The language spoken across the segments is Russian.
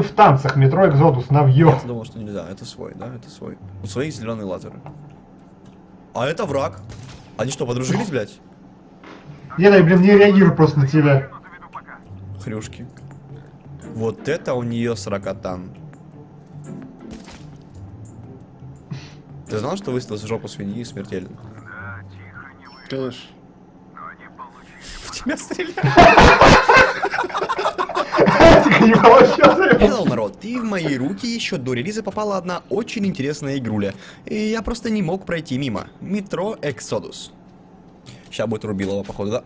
вы в танцах, метро Экзодус, навье. Я думал, что нельзя. Это свой, да? Это свой. У своих зеленые лазеры. А это враг. Они что, подружились, блядь? Я, да, блин, не реагирую просто на тебя. Хрюшки. Вот это у нее сорокотан. Ты знал, что выстрел в жопу свиньи смертелен? Конечно. В тебя стреляют. Hello, народ, и в мои руки еще до релиза попала одна очень интересная игруля. И я просто не мог пройти мимо. Метро Exodus. Сейчас будет Рубилова, походу, да?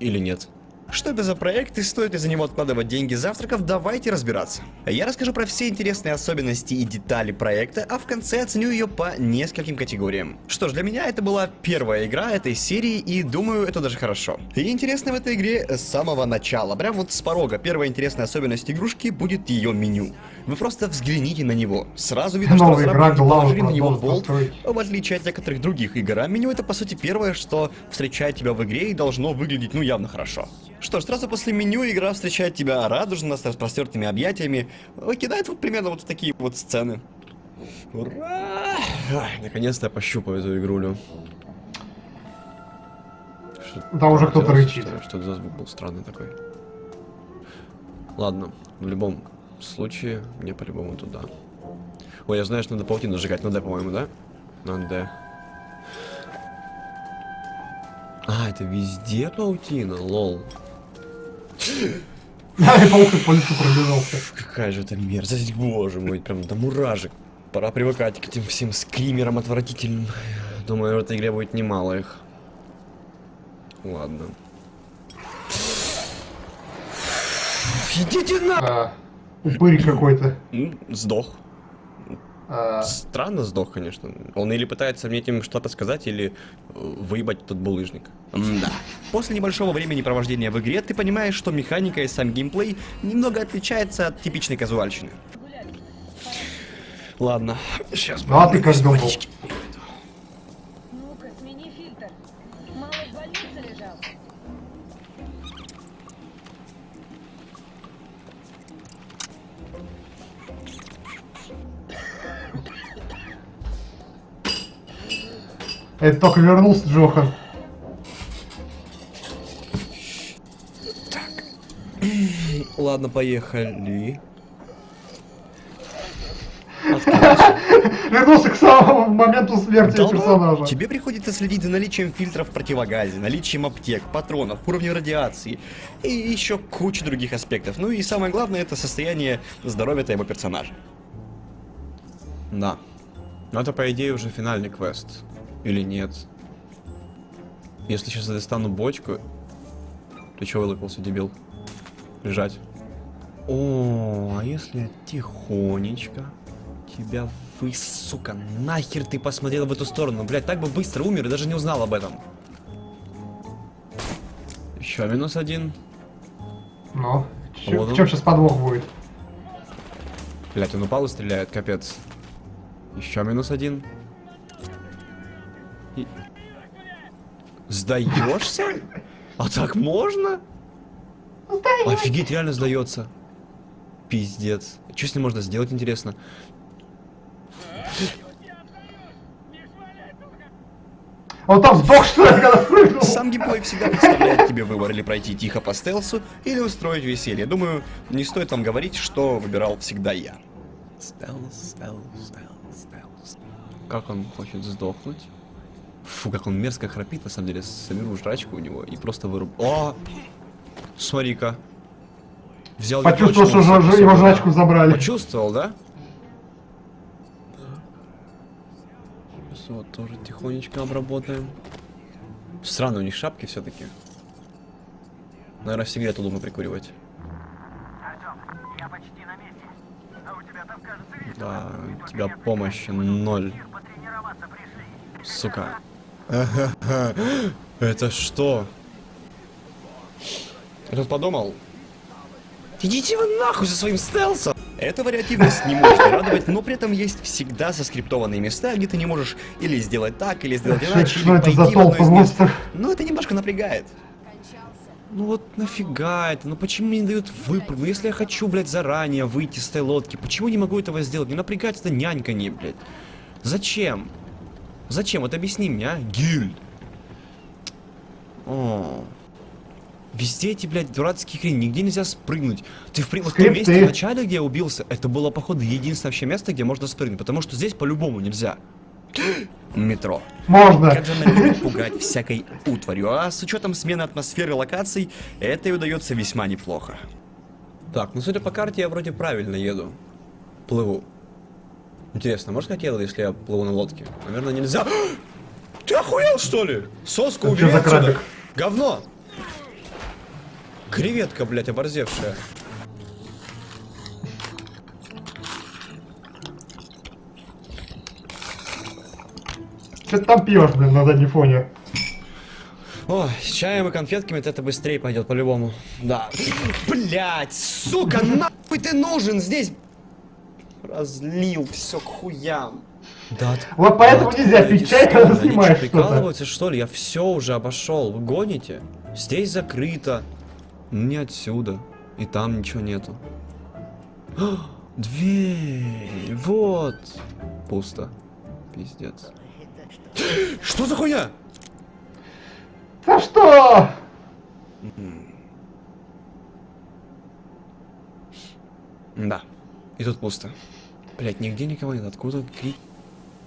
Или нет? Что это за проект и стоит ли за него откладывать деньги завтраков, давайте разбираться. Я расскажу про все интересные особенности и детали проекта, а в конце оценю ее по нескольким категориям. Что ж, для меня это была первая игра этой серии, и думаю, это даже хорошо. И интересно в этой игре с самого начала, прям вот с порога, первая интересная особенность игрушки будет ее меню. Вы просто взгляните на него. Сразу видно, что разработчики положили на него болт, в отличие от некоторых других игр, а меню это по сути первое, что встречает тебя в игре и должно выглядеть ну явно хорошо. Что ж, сразу после меню игра встречает тебя радужно, с распростертыми объятиями, кидает вот примерно вот такие вот сцены. Ура! Наконец-то я пощупаю эту игрулю. Что- Там уже кто-то рычит. Что, за звук был странный такой. Ладно, в любом случае, мне по-любому туда. Ой, я знаю, что надо паутину сжигать. На D, по-моему, да? На D. А, это везде паутина, лол. Да, и паук по лицу пробежался. Какая же это мерзость, боже мой, прям до муражек. Пора привыкать к этим всем скримерам отвратительным. Думаю, в этой игре будет немало их. Ладно. Идите на... А, упырь какой-то. Сдох. А, Странно сдох, конечно. Он или пытается мне этим что-то сказать, или э, выебать тот булыжник. Да. После небольшого времени провождения в игре ты понимаешь, что механика и сам геймплей немного отличается от типичной казуальщины. Ладно, сейчас Ну, а ты как это только вернулся Джохан. Ладно, поехали. Вернулся к самому моменту смерти Долбоеб, персонажа. Тебе приходится следить за наличием фильтров в противогазе, наличием аптек, патронов, уровнем радиации и еще куча других аспектов. Ну и самое главное, это состояние здоровья твоего персонажа. Да. Но это, по идее, уже финальный квест. Или нет? Если сейчас я достану бочку... Ты чего вылупился, дебил? Лежать. О, а если тихонечко тебя вы, сука, нахер ты посмотрел в эту сторону? Блять, так бы быстро умер и даже не узнал об этом. Еще минус один. Ну, чё- Вот в чем сейчас подвох будет? Блять, он упал и стреляет, капец. Еще минус один. И- Сдаешься? А так можно? Офигеть, реально сдается. Пиздец. Что с ним можно сделать, интересно? Он там сдох, что ли, когда прыгнул? Сам геймплей всегда представляет тебе выбор или пройти тихо по стелсу, или устроить веселье. Думаю, не стоит вам говорить, что выбирал всегда я. Стелс, стелс, стелс, стелс. Как он хочет сдохнуть? Фу, как он мерзко храпит, на самом деле. Соберу жрачку у него и просто выруб... О! Смотри-ка. Взял Почувствовал, что же- насыпал его жрачку забрали. Почувствовал, да? Сейчас вот тоже тихонечко обработаем. Странно, у них шапки все-таки. Наверное, сигарету думаю прикуривать. Я почти на месте. А у тебя там, кажется, весело. Да, у тебя помощи ноль, сука. Это что? Я тут подумал. Идите вы нахуй со своим стелсом! Эта вариативность не может радовать, но при этом есть всегда заскриптованные места, где ты не можешь или сделать так, или сделать иначе, или это пойти за в одно толпа из мест. монстров? Но это немножко напрягает. Ну вот нафига это? Ну почему мне не дают выпрыгнуть? Ну если я хочу, блядь, заранее выйти с этой лодки, почему не могу этого сделать? Не напрягать это няньканье, блядь. Зачем? Зачем? Вот объясни мне, а? Гильд. О. Везде эти, блядь, дурацкие хрени, нигде нельзя спрыгнуть. Ты в, при- вот в том месте в начале, где я убился, это было, походу, единственное вообще место, где можно спрыгнуть, потому что здесь по-любому нельзя. Метро. Можно. Как же любит пугать всякой утварью, а с учетом смены атмосферы локаций, это и удается весьма неплохо. Так, ну судя по карте, я вроде правильно еду. Плыву. Интересно, может как еду, если я плыву на лодке? Наверное, нельзя. Ты охуел, что ли? Соску убери отсюда. Говно. Креветка, блядь, оборзевшая. Что ты там пьешь, блин, на заднем фоне? О, с чаем и конфетками это быстрее пойдет по-любому. Да. Блять, сука, нахуй ты нужен здесь? Разлил все к хуям. Да, от- Вот поэтому да нельзя пить чай, когда снимаешь что, что-то. прикалываются, что ли? Я все уже обошел. Вы гоните? Здесь закрыто. Не отсюда. И там ничего нету. Дверь. Вот. Пусто. Пиздец. Что за хуйня? За что? Да. И тут пусто. Блять, нигде никого нет. Откуда крик?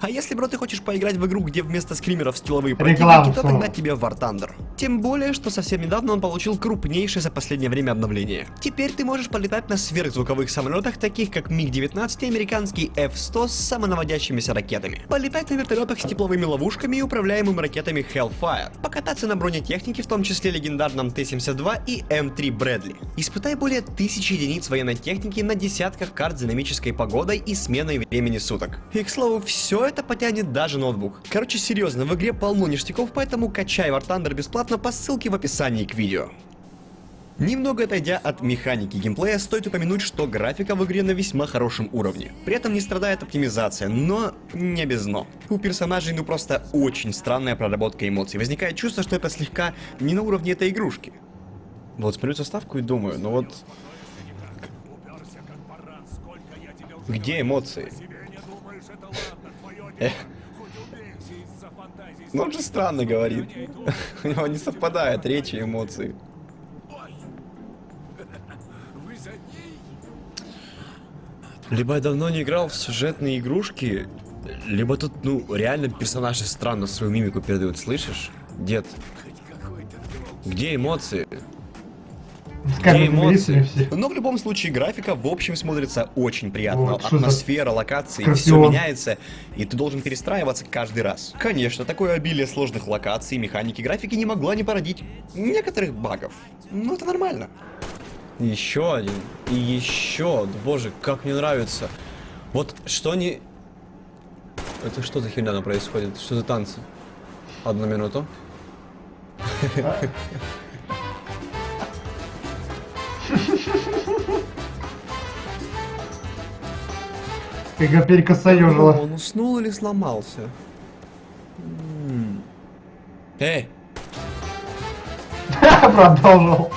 А если, бро, ты хочешь поиграть в игру, где вместо скримеров Реклама противники, то тогда тебе War Thunder. Тем более, что совсем недавно он получил крупнейшее за последнее время обновление. Теперь ты можешь полетать на сверхзвуковых самолетах, таких как МиГ-19 и американский F-100 с самонаводящимися ракетами. Полетать на вертолетах с тепловыми ловушками и управляемыми ракетами Hellfire. Покататься на бронетехнике, в том числе легендарном Т-72 и М3 Брэдли. Испытай более тысячи единиц военной техники на десятках карт с динамической погодой и сменой времени суток. И, к слову, все это потянет даже ноутбук. Короче, серьезно, в игре полно ништяков, поэтому качай War Thunder бесплатно по ссылке в описании к видео. Немного отойдя от механики геймплея, стоит упомянуть, что графика в игре на весьма хорошем уровне. При этом не страдает оптимизация, но не без но. У персонажей ну просто очень странная проработка эмоций. Возникает чувство, что это слегка не на уровне этой игрушки. Вот смотрю заставку и думаю, ну вот... Где эмоции? Ну он же странно говорит. У него не совпадает речь и эмоции. Либо я давно не играл в сюжетные игрушки, либо тут, ну, реально персонажи странно свою мимику передают, слышишь? Дед, где эмоции? Эмоции? Но в любом случае графика в общем смотрится очень приятно. Вот, Атмосфера, локации, все меняется, и ты должен перестраиваться каждый раз. Конечно, такое обилие сложных локаций, механики, графики не могла не породить некоторых багов. Но это нормально. Еще один. И еще. Боже, как мне нравится. Вот что не... Это что за херня там происходит? Что за танцы? Одну минуту. Как его перекосоёжило. Он уснул или сломался? М. Эй, Продолжил.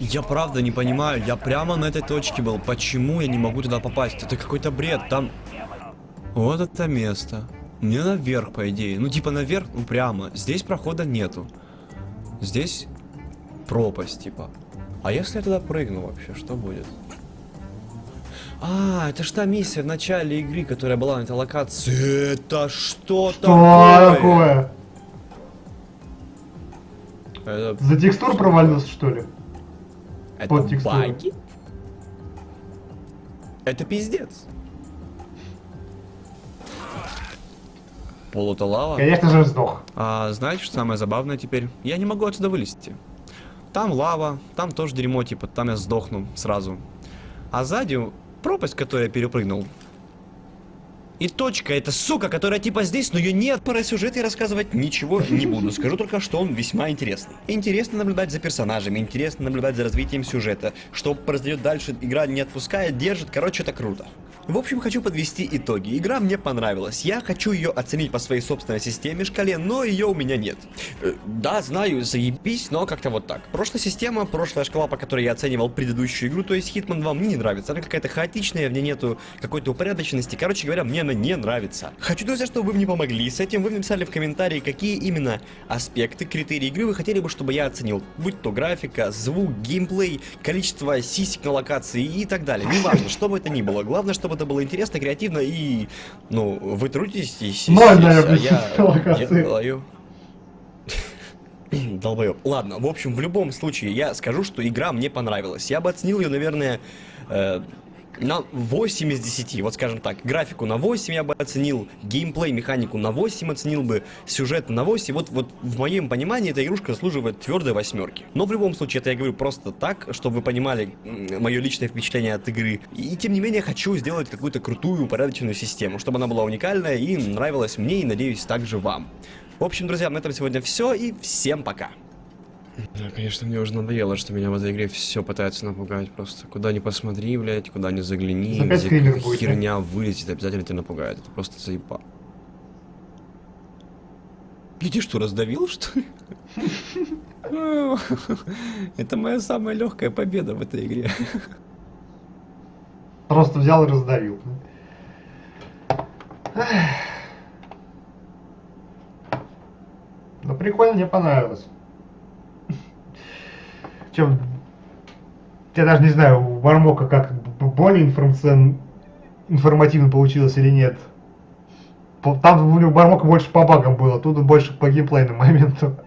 я правда не понимаю, я прямо на этой точке был. Почему я не могу туда попасть? Это какой-то бред, там... Вот это место. Мне наверх, по идее. Ну, типа наверх, ну прямо. Здесь прохода нету. Здесь пропасть, типа. А если я туда прыгну вообще, что будет? А, это ж та миссия в начале игры, которая была на этой локации. Это что, Что такое? такое? Это, За текстур провалился, что ли? это Под баги? Это пиздец. Полута лава. Конечно же сдох. А знаете, что самое забавное теперь? Я не могу отсюда вылезти. Там лава, там тоже дерьмо, типа, там я сдохну сразу. А сзади пропасть, которую я перепрыгнул. И точка, это сука, которая типа здесь, но ее нет. Про сюжет я рассказывать ничего не буду. Скажу только, что он весьма интересный. Интересно наблюдать за персонажами, интересно наблюдать за развитием сюжета. Что произойдет дальше, игра не отпускает, держит. Короче, это круто. В общем, хочу подвести итоги. Игра мне понравилась. Я хочу ее оценить по своей собственной системе, шкале, но ее у меня нет. Э, да, знаю, заебись, но как-то вот так. Прошлая система, прошлая шкала, по которой я оценивал предыдущую игру, то есть Hitman 2 мне не нравится. Она какая-то хаотичная, в ней нету какой-то упорядоченности. Короче говоря, мне она не нравится. Хочу, друзья, чтобы вы мне помогли с этим. Вы написали в комментарии, какие именно аспекты, критерии игры вы хотели бы, чтобы я оценил. Будь то графика, звук, геймплей, количество сисек на локации и так далее. Неважно, что бы это ни было. Главное, чтобы это было интересно, креативно и, ну, вы трудитесь, Ноль, а я делаю. Долбоёб. Ладно, в общем, в любом случае, я скажу, что игра мне понравилась. Я бы оценил ее, наверное, э, на 8 из 10, вот скажем так. Графику на 8 я бы оценил, геймплей, механику на 8 оценил бы, сюжет на 8. Вот, вот в моем понимании эта игрушка заслуживает твердой восьмерки. Но в любом случае, это я говорю просто так, чтобы вы понимали мое личное впечатление от игры. И тем не менее, хочу сделать какую-то крутую, упорядоченную систему, чтобы она была уникальная и нравилась мне, и надеюсь, также вам. В общем, друзья, на этом сегодня все, и всем пока. Да, конечно, мне уже надоело, что меня в этой игре все пытаются напугать просто. Куда ни посмотри, блядь, куда ни загляни, Опять где какая будет, да? херня вылезет, обязательно тебя напугает. Это просто заеба. Иди что, раздавил, что ли? Это моя самая легкая победа в этой игре. Просто взял и раздавил. Ну прикольно, мне понравилось. Чем... Я даже не знаю, у Мармока как более информацион... информативно получилось или нет. Там у него Мармока больше по багам было, тут больше по геймплейным моментам.